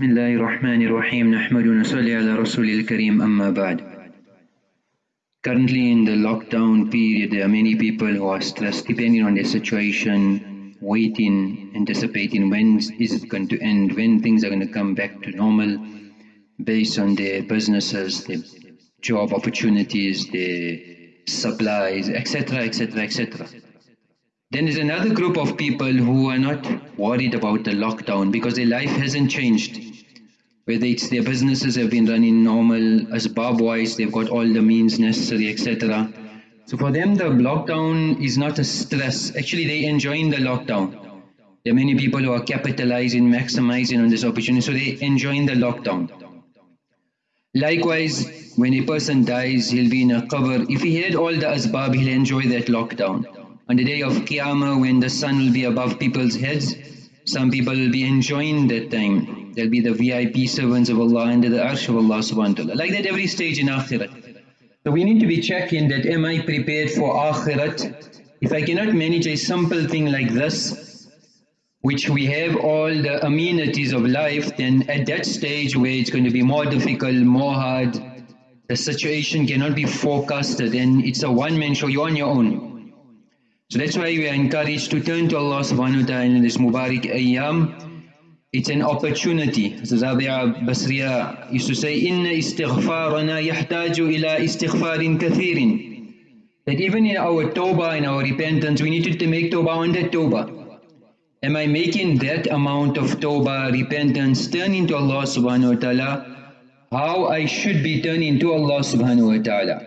بسم الله الرحمن الرحيم نحمد ونصلي على رسول الكريم أما بعد Currently in the lockdown period there are many people who are stressed depending on their situation waiting anticipating when is it going to end when things are going to come back to normal based on their businesses their job opportunities their supplies etc etc etc then there's another group of people who are not worried about the lockdown because their life hasn't changed. Whether it's their businesses have been running normal, as wise, they've got all the means necessary, etc. So for them the lockdown is not a stress. Actually they're enjoying the lockdown. There are many people who are capitalizing, maximizing on this opportunity, so they're enjoying the lockdown. Likewise, when a person dies, he'll be in a qabr. If he had all the asbab, he'll enjoy that lockdown. On the day of Qiyamah when the sun will be above people's heads, some people will be enjoying that time. They'll be the VIP servants of Allah under the arsh of Allah subhanahu wa ta'ala. Like that every stage in Akhirat. So we need to be checking that am I prepared for Akhirat? If I cannot manage a simple thing like this, which we have all the amenities of life, then at that stage where it's going to be more difficult, more hard, the situation cannot be forecasted and it's a one-man show, you're on your own. So that's why we are encouraged to turn to Allah subhanahu wa ta'ala in this Mubarak Ayyam. It's an opportunity. So Rabia Basriya used to say, Inna istighfarana yahtaju ila istighfarin kathirin. That even in our tawbah, and our repentance, we need to make tawbah on that tawbah. Am I making that amount of tawbah, repentance, turning to Allah subhanahu wa ta'ala, how I should be turning to Allah subhanahu wa ta'ala.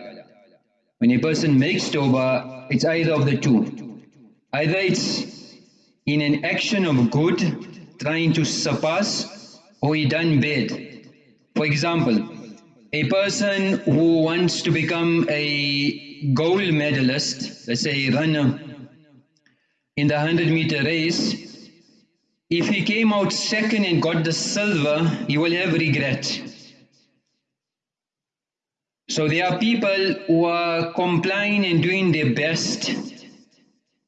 When a person makes tawbah, it's either of the two. Either it's in an action of good, trying to surpass, or he done bad. For example, a person who wants to become a gold medalist, let's say a runner in the 100 meter race, if he came out second and got the silver, he will have regret. So there are people who are complying and doing their best,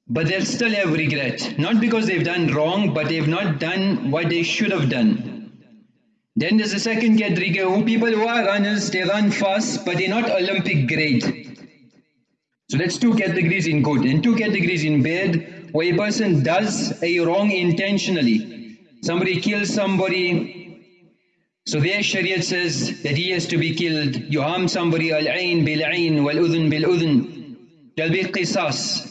but they'll still have regret. Not because they've done wrong, but they've not done what they should have done. Then there's a second category who people who are runners, they run fast, but they're not Olympic grade. So that's two categories in good. And two categories in bad, where a person does a wrong intentionally. Somebody kills somebody, so their Shariat says that he has to be killed. You harm somebody, al-ain bil-ain wal-udhun bil-udhun. There'll be qisas.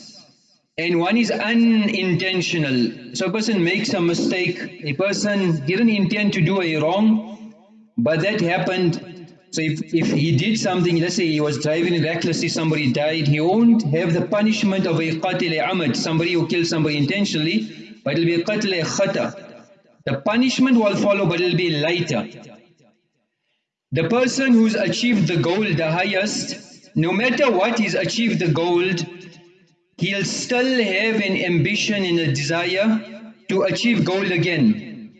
And one is unintentional. So a person makes a mistake, a person didn't intend to do a wrong, but that happened. So if, if he did something, let's say he was driving recklessly, somebody died, he won't have the punishment of a qatil amad, somebody who killed somebody intentionally, but it'll be a qatil khata. The punishment will follow but it will be lighter. The person who's achieved the goal the highest, no matter what he's achieved the goal, he'll still have an ambition and a desire to achieve gold again.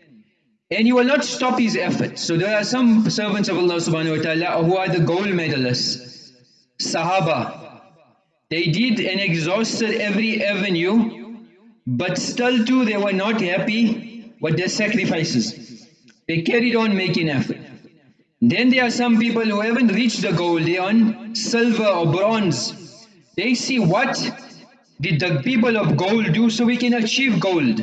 And he will not stop his effort. So there are some servants of Allah subhanahu wa ta'ala who are the gold medalists. Sahaba. They did and exhausted every avenue, but still too they were not happy what their sacrifices. They carried on making effort. Then there are some people who haven't reached the goal, they're on silver or bronze. They see what did the people of gold do so we can achieve gold.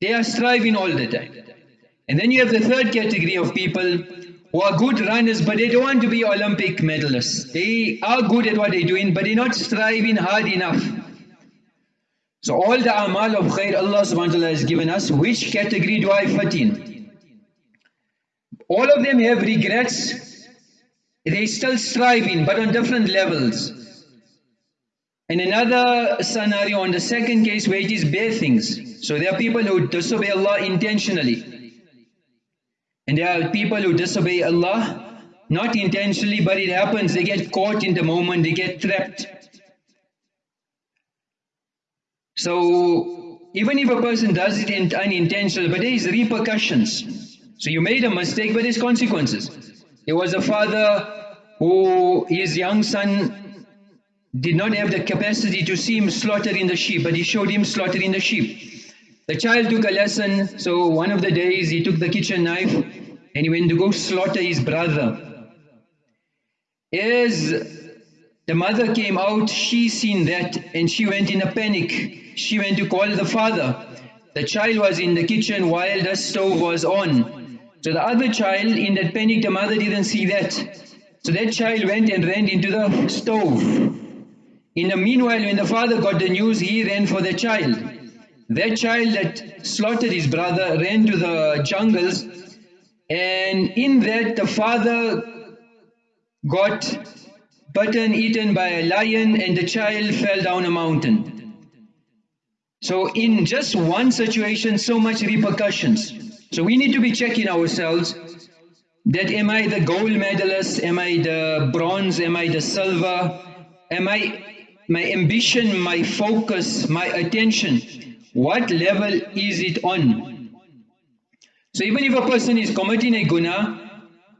They are striving all the time. And then you have the third category of people who are good runners but they don't want to be Olympic medalists. They are good at what they're doing but they're not striving hard enough. So all the amal of khair Allah subhanahu wa ta'ala has given us, which category do I fit in? All of them have regrets, they still striving but on different levels. And another scenario on the second case where it is bad things. So there are people who disobey Allah intentionally. And there are people who disobey Allah not intentionally but it happens, they get caught in the moment, they get trapped. So even if a person does it unintentionally, but there is repercussions. So you made a mistake, but there's consequences. There was a father who his young son did not have the capacity to see him slaughtering the sheep, but he showed him slaughtering the sheep. The child took a lesson, so one of the days he took the kitchen knife and he went to go slaughter his brother. As the mother came out, she seen that and she went in a panic. She went to call the father. The child was in the kitchen while the stove was on. So the other child, in that panic, the mother didn't see that. So that child went and ran into the stove. In the meanwhile, when the father got the news, he ran for the child. That child that slaughtered his brother ran to the jungles and in that the father got button eaten by a lion and the child fell down a mountain. So in just one situation, so much repercussions. So we need to be checking ourselves that am I the gold medalist, am I the bronze, am I the silver, am I my ambition, my focus, my attention, what level is it on? So even if a person is committing a guna,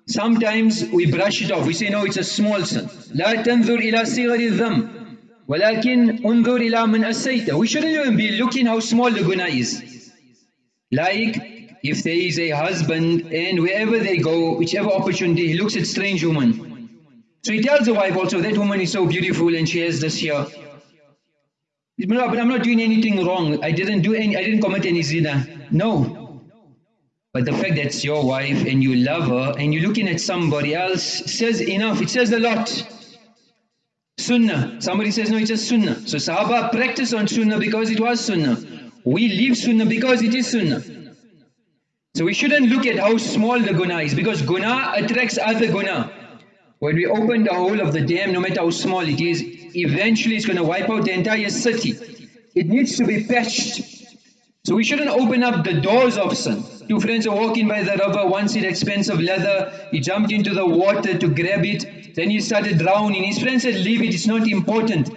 sometimes we brush it off. We say, no, it's a small sin. لا تنظر إلى صغر الذنب ولكن انظر إلى من أسيت. We shouldn't even be looking how small the guna is. Like if there is a husband and wherever they go, whichever opportunity, he looks at strange woman. So he tells the wife also, that woman is so beautiful and she has this here. But I'm not doing anything wrong. I didn't do any, I didn't commit any zina. No. But the fact that it's your wife and you love her and you're looking at somebody else says enough. It says a lot. Sunnah. Somebody says, no, it's just Sunnah. So Sahaba practice on Sunnah because it was Sunnah. We leave Sunnah because it is Sunnah. So we shouldn't look at how small the guna is because guna attracts other guna. When we open the hole of the dam, no matter how small it is, eventually it's going to wipe out the entire city. It needs to be patched. So we shouldn't open up the doors of sin. Two friends are walking by the river, one said expensive leather, he jumped into the water to grab it, then he started drowning. His friend said, leave it, it's not important.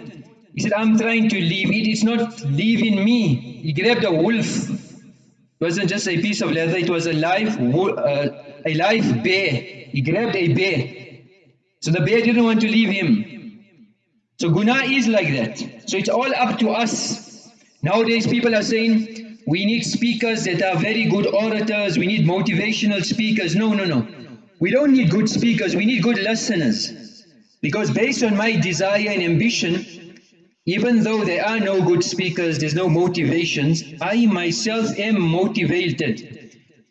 He said, I'm trying to leave it, it's not leaving me. He grabbed a wolf. It wasn't just a piece of leather, it was a live, uh, a live bear. He grabbed a bear. So the bear didn't want to leave him. So guna is like that. So it's all up to us. Nowadays people are saying, we need speakers that are very good orators, we need motivational speakers. No, no, no. We don't need good speakers, we need good listeners. Because based on my desire and ambition, even though there are no good speakers, there's no motivations, I myself am motivated.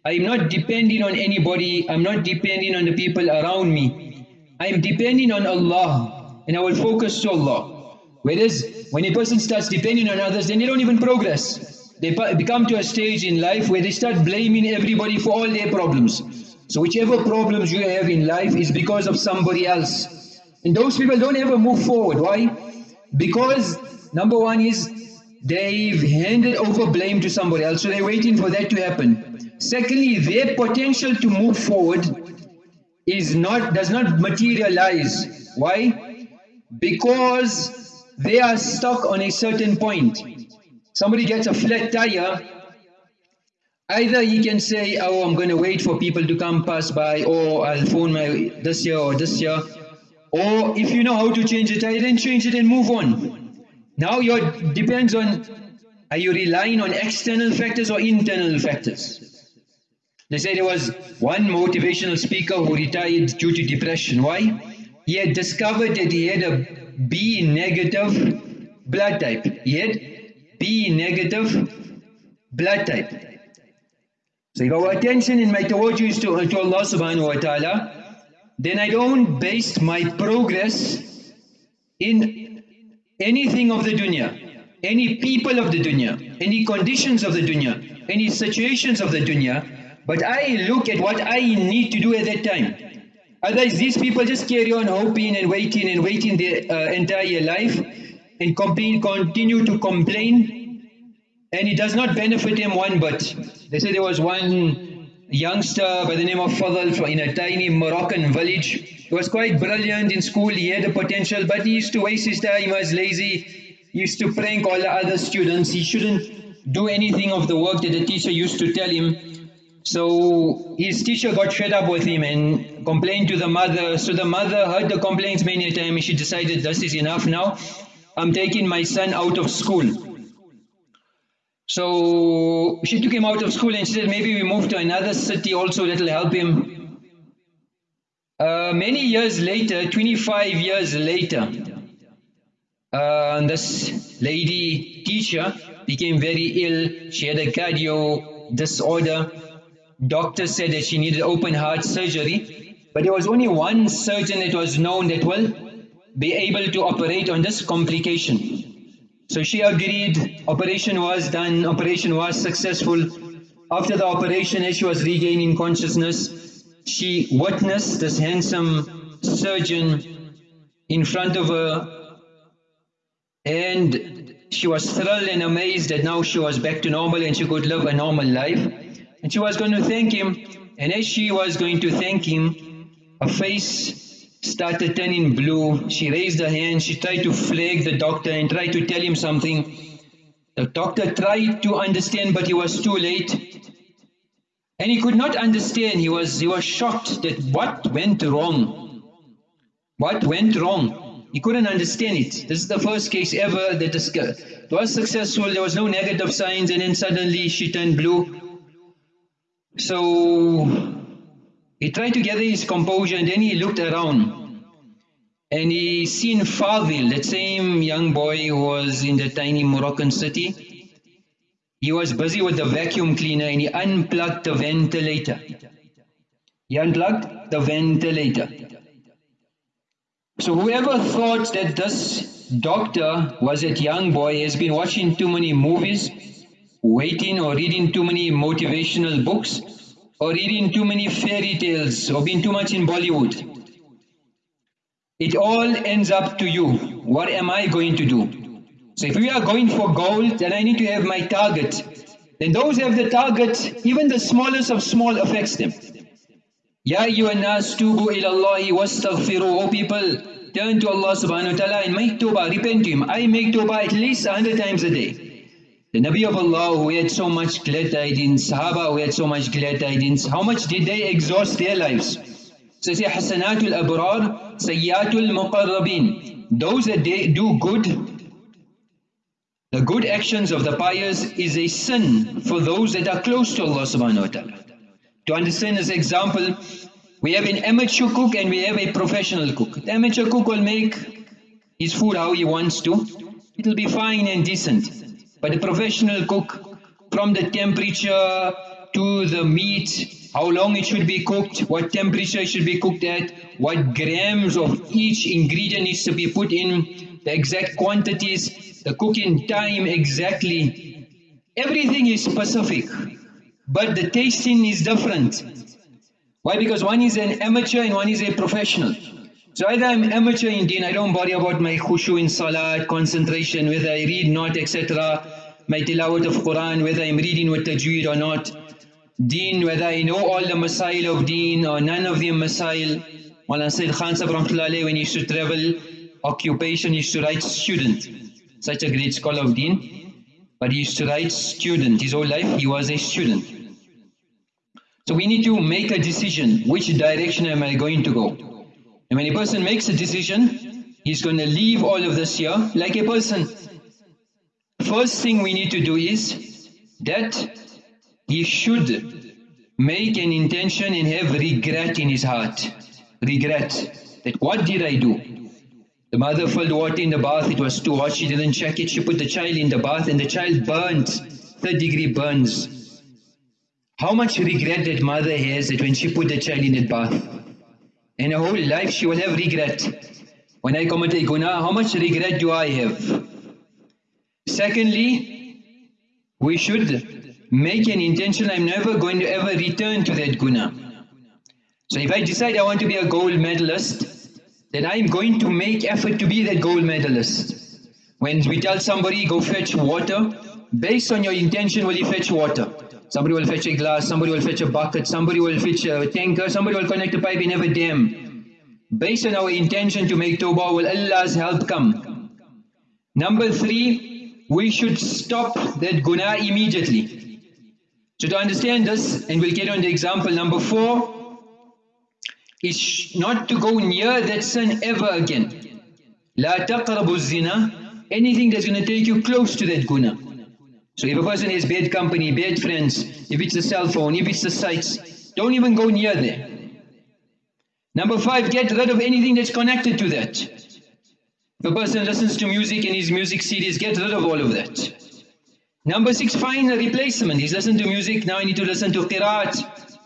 I'm not depending on anybody, I'm not depending on the people around me. I'm depending on Allah and I will focus to Allah. Whereas when a person starts depending on others, then they don't even progress. They become to a stage in life where they start blaming everybody for all their problems. So whichever problems you have in life is because of somebody else. And those people don't ever move forward. Why? Because number one is they've handed over blame to somebody else, so they're waiting for that to happen. Secondly, their potential to move forward is not does not materialize. Why? because they are stuck on a certain point. Somebody gets a flat tire, either he can say, oh, I'm going to wait for people to come pass by, or I'll phone my this year or this year. Or if you know how to change a tire, then change it and move on. Now your depends on, are you relying on external factors or internal factors? They say there was one motivational speaker who retired due to depression. Why? he had discovered that he had a B negative blood type. He had B negative blood type. So if our attention in my tawajjuh is to, to Allah subhanahu wa ta'ala, then I don't base my progress in anything of the dunya, any people of the dunya, any conditions of the dunya, any situations of the dunya, but I look at what I need to do at that time. Otherwise, these people just carry on hoping and waiting and waiting their uh, entire life and continue to complain and it does not benefit them one bit. They say there was one youngster by the name of Fadl in a tiny Moroccan village. He was quite brilliant in school, he had the potential but he used to waste his time, he was lazy, he used to prank all the other students, he shouldn't do anything of the work that the teacher used to tell him. So his teacher got fed up with him and complained to the mother. So the mother heard the complaints many times and she decided this is enough now. I'm taking my son out of school. So she took him out of school and she said maybe we move to another city also that will help him. Uh, many years later, 25 years later, uh, this lady teacher became very ill. She had a cardio disorder. Doctor said that she needed open heart surgery. But there was only one surgeon that was known that will be able to operate on this complication. So she agreed, operation was done, operation was successful. After the operation, as she was regaining consciousness, she witnessed this handsome surgeon in front of her and she was thrilled and amazed that now she was back to normal and she could live a normal life. And she was going to thank him and as she was going to thank him, her face started turning blue. She raised her hand, she tried to flag the doctor and tried to tell him something. The doctor tried to understand but he was too late. And he could not understand, he was, he was shocked that what went wrong. What went wrong? He couldn't understand it. This is the first case ever that it was successful, there was no negative signs and then suddenly she turned blue. So he tried to gather his composure and then he looked around and he seen Fadil, that same young boy who was in the tiny Moroccan city. He was busy with the vacuum cleaner and he unplugged the ventilator. He unplugged the ventilator. So whoever thought that this doctor was that young boy has been watching too many movies, waiting or reading too many motivational books, or reading too many fairy tales or being too much in Bollywood. It all ends up to you. What am I going to do? So if we are going for gold, then I need to have my target. Then those have the target, even the smallest of small affects them. Ya nas tubu ila Allahi wastaghfiru. O people, turn to Allah subhanahu wa ta'ala and make tawbah, repent to Him. I make tawbah at least a hundred times a day. The Nabi of Allah who had so much glad tidings, Sahaba who had so much glad tidings, how much did they exhaust their lives? So say Hasanatul Abrar, Sayyatul Muqarrabin. Those that they do good, the good actions of the pious is a sin for those that are close to Allah subhanahu wa ta'ala. To understand this example, we have an amateur cook and we have a professional cook. The amateur cook will make his food how he wants to. It will be fine and decent. But the professional cook, from the temperature to the meat, how long it should be cooked, what temperature it should be cooked at, what grams of each ingredient needs to be put in, the exact quantities, the cooking time exactly. Everything is specific, but the tasting is different. Why? Because one is an amateur and one is a professional. So either I'm amateur in deen, I don't worry about my khushu in salat, concentration, whether I read not, etc. My tilawat of Quran, whether I'm reading with tajweed or not. Deen, whether I know all the masail of deen or none of the masail. Mawlana Sayyid Khan Sahib when he used to travel, occupation, he used to write student. Such a great scholar of deen. But he used to write student. His whole life he was a student. So we need to make a decision, which direction am I going to go? And when a person makes a decision, he's going to leave all of this here like a person. First thing we need to do is that he should make an intention and have regret in his heart. Regret. That what did I do? The mother filled water in the bath, it was too hot, she didn't check it, she put the child in the bath and the child burnt, third degree burns. How much regret that mother has that when she put the child in that bath? In a whole life she will have regret. When I commit a guna, how much regret do I have? Secondly, we should make an intention, I'm never going to ever return to that guna. So if I decide I want to be a gold medalist, then I'm going to make effort to be that gold medalist. When we tell somebody, go fetch water, based on your intention will you fetch water? Somebody will fetch a glass, somebody will fetch a bucket, somebody will fetch a tanker, somebody will connect a pipe in every dam. Based on our intention to make tawbah, will Allah's help come? Number three, we should stop that guna immediately. So to understand this, and we'll get on the example number four, is not to go near that sin ever again. La taqrabu zina, anything that's going to take you close to that guna. So if a person has bad company, bad friends, if it's the cell phone, if it's the sites, don't even go near there. Number five, get rid of anything that's connected to that. If a person listens to music in his music series, get rid of all of that. Number six, find a replacement. He's listening to music, now I need to listen to qiraat.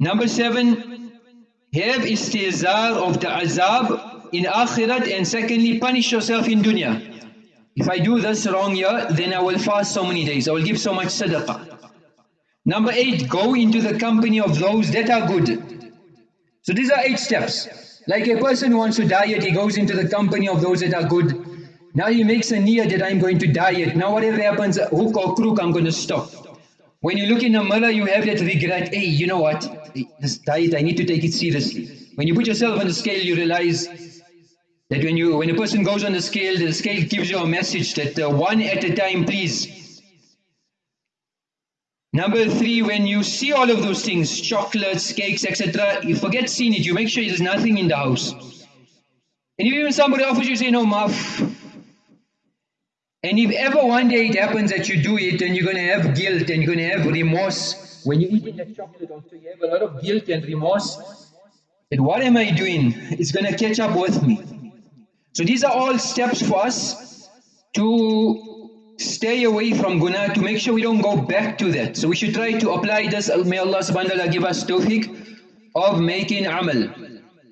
Number seven, have istizar of the azab in akhirat and secondly, punish yourself in dunya. If I do this wrong here, then I will fast so many days, I will give so much sadaqah. Number eight, go into the company of those that are good. So these are eight steps. Like a person who wants to diet, he goes into the company of those that are good. Now he makes a niyyah that I'm going to diet. Now whatever happens, hook or crook, I'm going to stop. When you look in the mirror, you have that regret, hey, you know what, this diet, I need to take it seriously. When you put yourself on the scale, you realize that when you when a person goes on the scale, the scale gives you a message that uh, one at a time, please. Number three, when you see all of those things, chocolates, cakes, etc., you forget seeing it. You make sure there's nothing in the house. And if even somebody offers you, say, no, muff, and if ever one day it happens that you do it, and you're going to have guilt and you're going to have remorse, when you eat that chocolate also, you have a lot of guilt and remorse. And what am I doing? It's going to catch up with me. So these are all steps for us to stay away from guna, to make sure we don't go back to that. So we should try to apply this. May Allah subhanahu wa ta'ala give us tawfiq of making amal.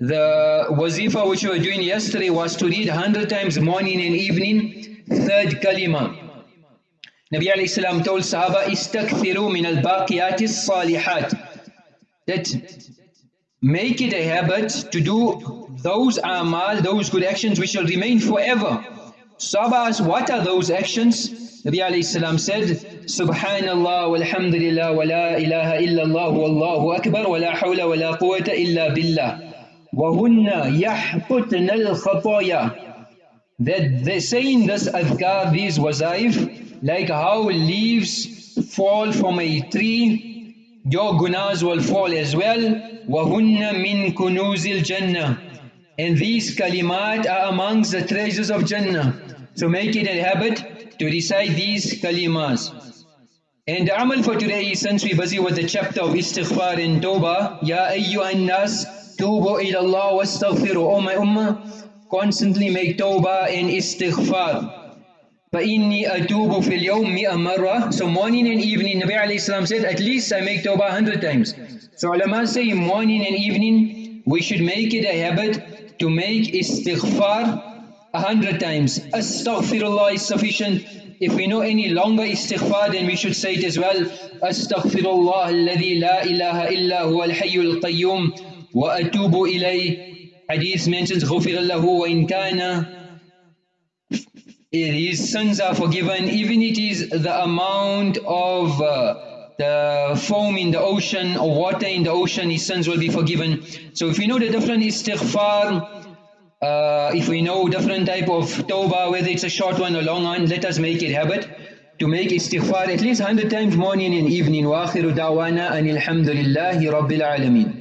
The wazifa which we were doing yesterday was to read 100 times morning and evening third kalima. Nabi alayhi salam told Sahaba, Istakthiru min al-baqiyati salihat. That make it a habit to do those amal, those good actions which shall remain forever. Sahaba asked, what are those actions? Nabi alayhi salam said, Subhanallah walhamdulillah wa la ilaha illallah wallahu akbar wa la hawla wa la quwwata illa billah. وَهُنَّ يَحْقُتْنَ الْخَطَايَا that they saying this adhkar, these wazaif, like how leaves fall from a tree, your gunas will fall as well. وَهُنَّ مِن كُنُوزِ الْجَنَّةِ And these kalimat are amongst the treasures of Jannah. So make it a habit to recite these kalimas. And the amal for today, since we're busy with the chapter of istighfar and tawbah, Ya ayyuhan nas, tubu ila Allah wa astaghfiru, O my ummah, constantly make tawbah and istighfar. فَإِنِّي أَتُوبُ فِي الْيَوْمِ مِئَ مَرَّةً So morning and evening, Nabi alayhi salam said, at least I make tawbah hundred times. So ulama say morning and evening, we should make it a habit to make istighfar a hundred times. Astaghfirullah is sufficient. If we know any longer istighfar, then we should say it as well. Astaghfirullah alladhi la ilaha illa huwa al-hayyul qayyum wa atubu ilayh hadith mentions غُفِرَ لَهُ وَإِنْ كَانَ His sins are forgiven even it is the amount of uh, the foam in the ocean or water in the ocean, his sins will be forgiven. So if we know the different istighfar, uh, if we know different type of tawbah, whether it's a short one or long one, let us make it habit to make istighfar at least 100 times morning and evening. وآخر دعوانا أن الحمد لله رب العالمين